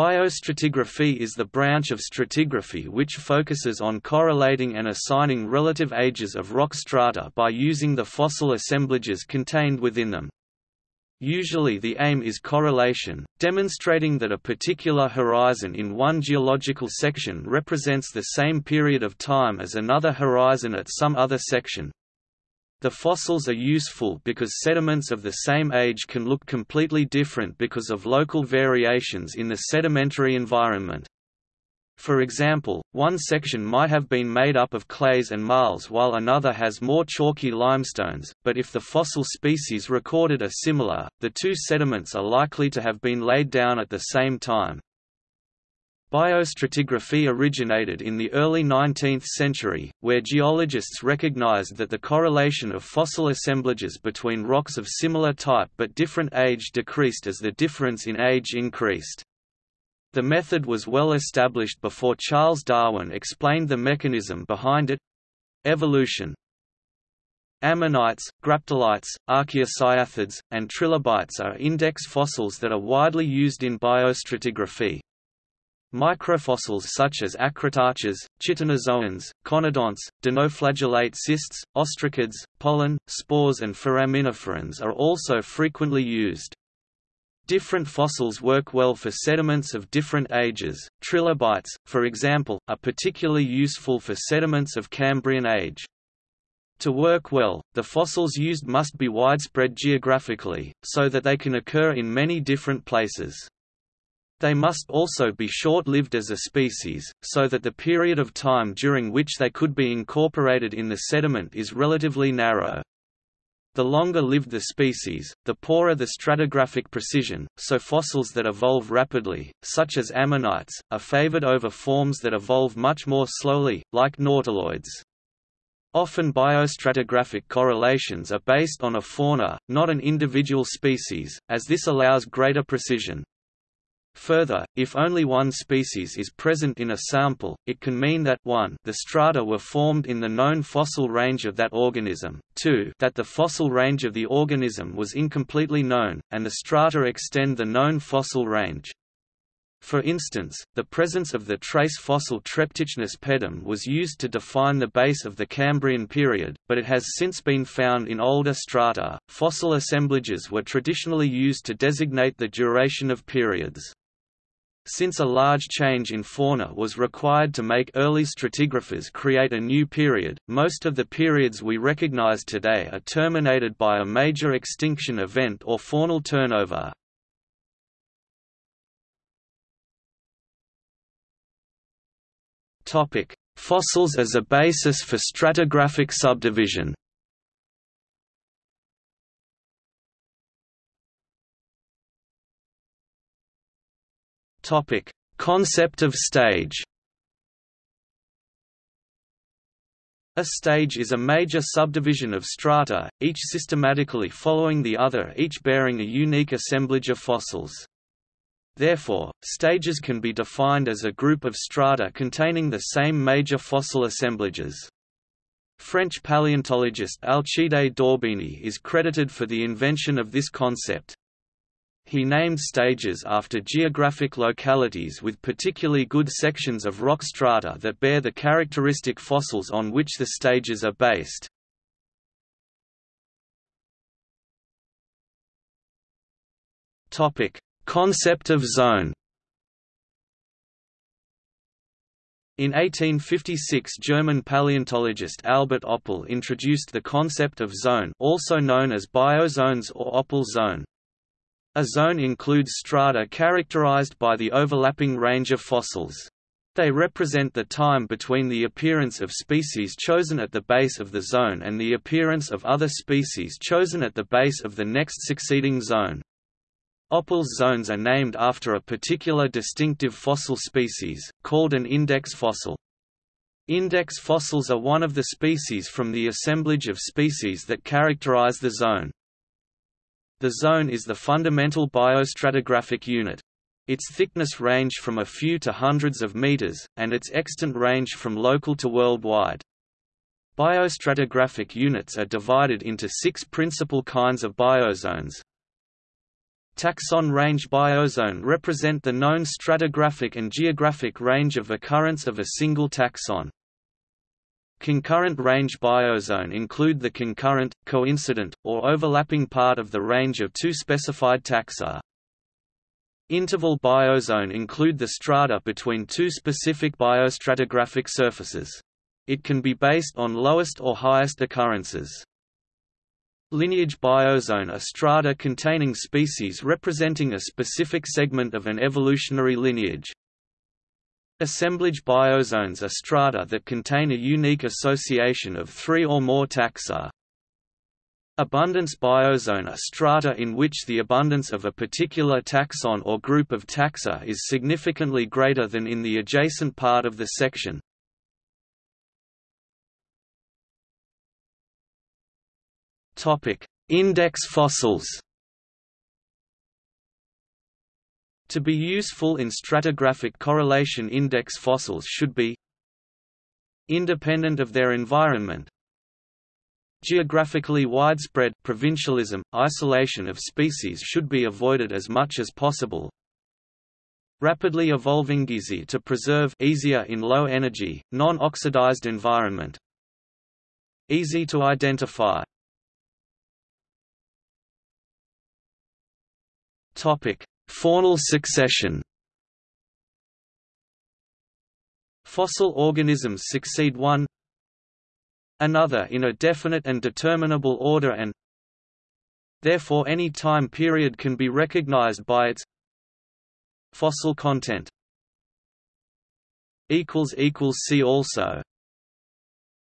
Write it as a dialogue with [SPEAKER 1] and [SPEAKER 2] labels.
[SPEAKER 1] Biostratigraphy is the branch of stratigraphy which focuses on correlating and assigning relative ages of rock strata by using the fossil assemblages contained within them. Usually the aim is correlation, demonstrating that a particular horizon in one geological section represents the same period of time as another horizon at some other section. The fossils are useful because sediments of the same age can look completely different because of local variations in the sedimentary environment. For example, one section might have been made up of clays and marls while another has more chalky limestones, but if the fossil species recorded are similar, the two sediments are likely to have been laid down at the same time. Biostratigraphy originated in the early 19th century, where geologists recognized that the correlation of fossil assemblages between rocks of similar type but different age decreased as the difference in age increased. The method was well established before Charles Darwin explained the mechanism behind it—evolution. Ammonites, graptolites, archaeocyathids, and trilobites are index fossils that are widely used in biostratigraphy. Microfossils such as acritarchs, chitinozoans, conodonts, dinoflagellate cysts, ostracods, pollen, spores and foraminiferans are also frequently used. Different fossils work well for sediments of different ages. Trilobites, for example, are particularly useful for sediments of Cambrian age. To work well, the fossils used must be widespread geographically, so that they can occur in many different places. They must also be short-lived as a species, so that the period of time during which they could be incorporated in the sediment is relatively narrow. The longer lived the species, the poorer the stratigraphic precision, so fossils that evolve rapidly, such as ammonites, are favored over forms that evolve much more slowly, like nautiloids. Often biostratigraphic correlations are based on a fauna, not an individual species, as this allows greater precision. Further, if only one species is present in a sample, it can mean that 1 the strata were formed in the known fossil range of that organism, 2 that the fossil range of the organism was incompletely known, and the strata extend the known fossil range. For instance, the presence of the trace fossil Treptichnus pedum was used to define the base of the Cambrian period, but it has since been found in older strata. Fossil assemblages were traditionally used to designate the duration of periods. Since a large change in fauna was required to make early stratigraphers create a new period, most of the periods we recognize today are terminated by a major extinction event or faunal turnover. Fossils as a basis for stratigraphic subdivision Topic: Concept of stage. A stage is a major subdivision of strata, each systematically following the other each bearing a unique assemblage of fossils. Therefore, stages can be defined as a group of strata containing the same major fossil assemblages. French paleontologist Alcide d'Orbigny is credited for the invention of this concept. He named stages after geographic localities with particularly good sections of rock strata that bear the characteristic fossils on which the stages are based. Topic: Concept of zone. In 1856 German paleontologist Albert Oppel introduced the concept of zone also known as biozones or Oppel zone. A zone includes strata characterized by the overlapping range of fossils. They represent the time between the appearance of species chosen at the base of the zone and the appearance of other species chosen at the base of the next succeeding zone. Oppel's zones are named after a particular distinctive fossil species, called an index fossil. Index fossils are one of the species from the assemblage of species that characterize the zone. The zone is the fundamental biostratigraphic unit. Its thickness range from a few to hundreds of meters, and its extent range from local to worldwide. Biostratigraphic units are divided into six principal kinds of biozones. Taxon range biozone represent the known stratigraphic and geographic range of occurrence of a single taxon. Concurrent range biozone include the concurrent, coincident, or overlapping part of the range of two specified taxa. Interval biozone include the strata between two specific biostratigraphic surfaces. It can be based on lowest or highest occurrences. Lineage biozone are strata containing species representing a specific segment of an evolutionary lineage. Assemblage biozones are strata that contain a unique association of three or more taxa. Abundance biozone are strata in which the abundance of a particular taxon or group of taxa is significantly greater than in the adjacent part of the section. Index fossils. To be useful in stratigraphic correlation index fossils should be independent of their environment, Geographically widespread provincialism, isolation of species should be avoided as much as possible. Rapidly evolving easy to preserve easier in low energy, non-oxidized environment. Easy to identify. Topic: Faunal succession. Fossil organisms succeed one another in a definite and determinable order and therefore any time period can be recognized by its fossil content. See also